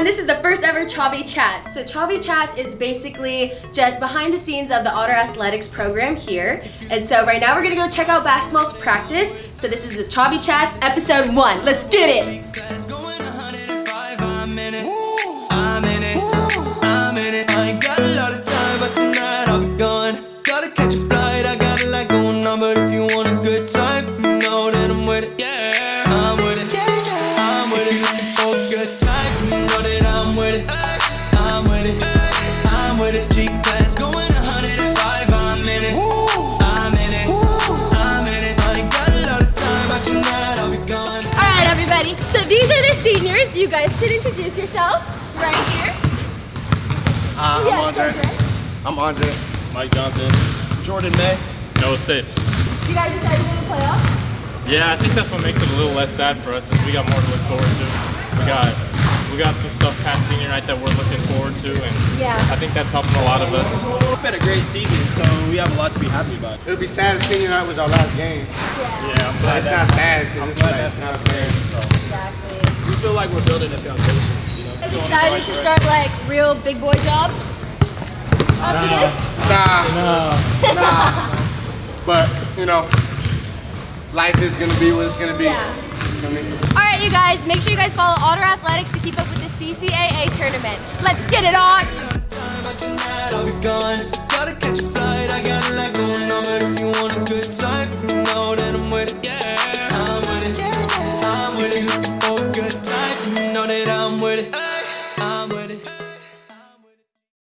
everyone, this is the first ever Chavi Chats. So Chavi Chats is basically just behind the scenes of the Otter Athletics program here. And so right now we're gonna go check out basketball's practice. So this is the Chavi Chats episode one. Let's get it. But if you want a good time, you know that I'm with it. Yeah, for ah, ah, a good time, you know that I'm with it. I'm with it. I'm with it. G class going 105. I'm ah, in it. I'm in it. I'm in it. I ain't got a lot of time, but tonight I'll be gone. All right, everybody. So these are the seniors. You guys should introduce yourselves right here. Uh, I'm Yeah, Andre. Andre. I'm Andre. Mike Johnson. Jordan May. Noah Stapes. You guys decided to play off? Yeah, I think that's what makes it a little less sad for us is we got more to look forward to. We got we got some stuff past senior night that we're looking forward to and Yeah. I think that's helping a lot of us. It's been a great season, so we have a lot to be happy about. It would be sad if senior night was our last game. Yeah, I'm glad it's that's not bad I'm glad that's not not fair. fair. So. Exactly. We feel like we're building a foundation, you know. Are you excited to start like real big boy jobs after this? Nah, nah. But, you know, life is going to be what it's going to be. Yeah. All right, you guys, make sure you guys follow Otter Athletics to keep up with the CCAA tournament. Let's get it on! Yeah. I'm with it. I'm with it.